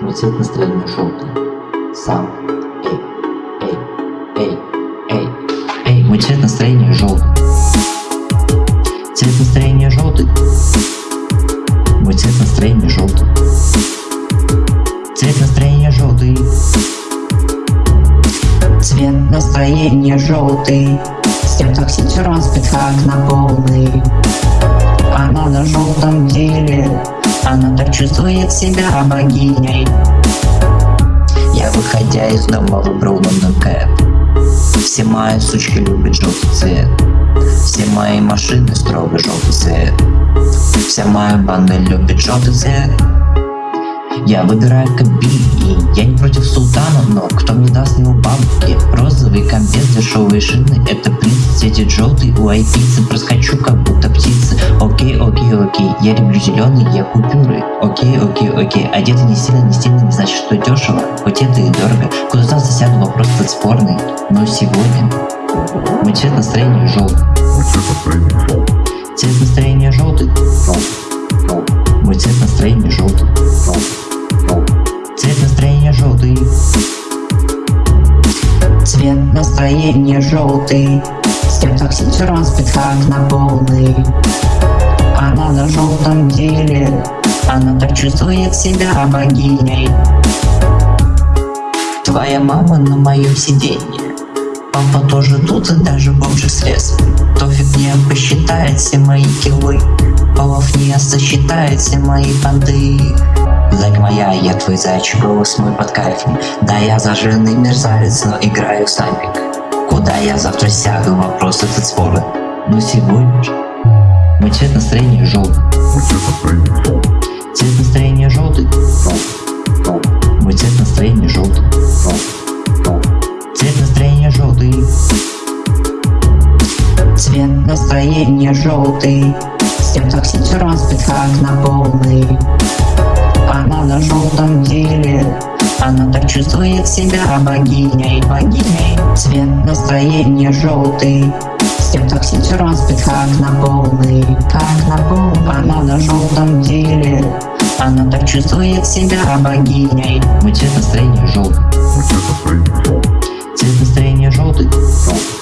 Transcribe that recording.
Цвет настроения желтый. Сам. Эй, эй, эй, эй, эй. Мой цвет настроения желтый. Цвет настроения желтый. Мой цвет настроения желтый. Цвет настроения желтый. Цвет настроения желтый Степ токсичерон спит как на полный Она на желтом деле Она так чувствует себя богиней. Я выходя из дома выбрал лондон кэп Все мои сучки любят желтый цвет. Все мои машины строго желтый цвет. Вся моя банда любит желтый цвет. Я выбираю кабин, и я не против султана, но кто мне даст него бабки? Розовый комбез, дешевые шины, это у айпицы проскочу как будто птицы. Окей, окей, окей, я люблю зеленый, я купюры. Окей, окей, окей, одеты не сильно, не стильно, не значит, что дешево, хоть это и дорого. Куда засяду, вопрос тут спорный, но сегодня мой цвет настроения желтый. Мой цвет настроения желтый. Цвет настроения желтый. Мой цвет настроения желтый. Цвет настроения желтый. Цвет настроения желтый Степ токсичерон спит как на полный Она на желтом деле Она так чувствует себя богиней Твоя мама на моем сиденье. Папа тоже тут и даже бомжик слез. Тофик не посчитает все мои киллы. Полов не сосчитает все мои понты. Зайка моя, я твой зайчик, голос мой под кайфом. Да, я зажженный мерзавец, но играю в снайпик. Куда я завтра сяду, вопрос этот спорный. Но сегодня же мой цвет настроения желтый. Мой цвет настроения желтый. Цвет настроения желтый. Мой цвет настроения желтый. Цвет настроения желтый. Цвет настроения желтый Степ токсичерон спит как на полный чувствует себя богиней, богиней. Цвет настроения желтый С тем так как на полный, как на полный. Она на желтом деле. Она так чувствует себя богиней. У тебя настроение желтый У тебя настроение желтый Цвет настроения желтый